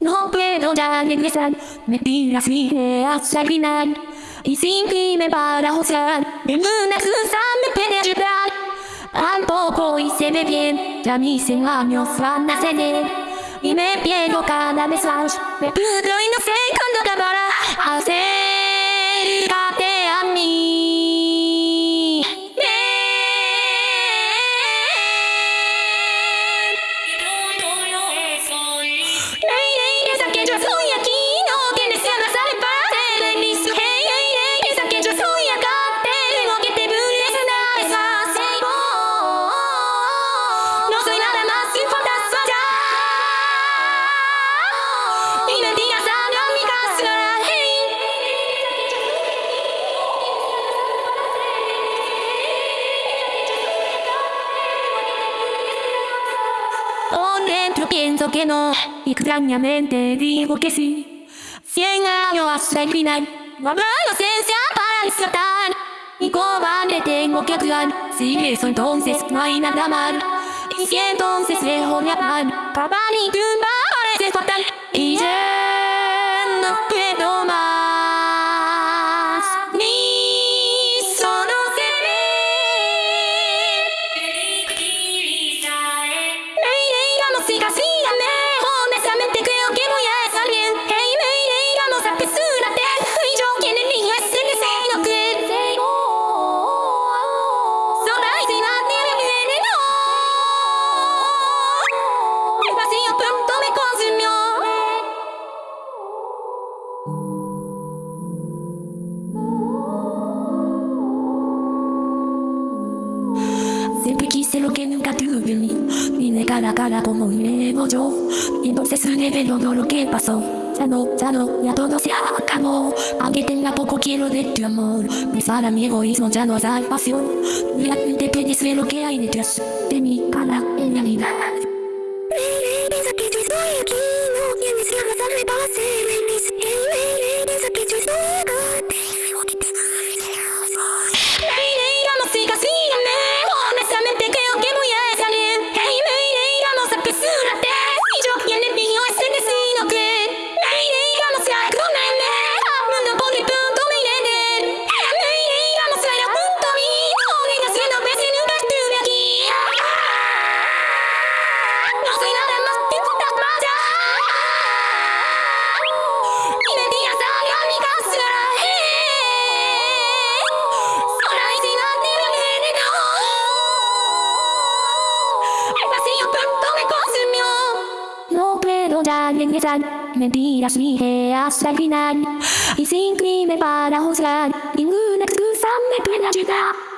No puedo ya regresar, me tiras mi hasta el final. Y sin crimen para juzgar, ninguna excusa me puede ayudar. Tampoco hice bien, ya mis años van a ceder. Y me pierdo cada vez más, me pierdo y no sé dentro pienso que no, y extrañamente digo que sí. Cien años hasta el final, no habrá inocencia para desatar. Y cobarde tengo que actuar, si eso entonces no hay nada mal. Y si entonces dejo de hablar, papá ni tumba parece fatal. Y ya quise lo que nunca tuve Vine cara a cara como vivo yo. Y entonces reveló todo lo que pasó. Ya no, ya no, ya todo se acabó. Aunque tenga poco quiero de tu amor. Besar a mi egoísmo ya no hay pasión. Realmente puedes ver lo que hay detrás De mi cara en realidad. Piensa que estoy aquí, no tienes que No puedo ya regresar, mentiras dije hasta el final. Y sin crimen para juzgar, ninguna excusa me puede ayudar.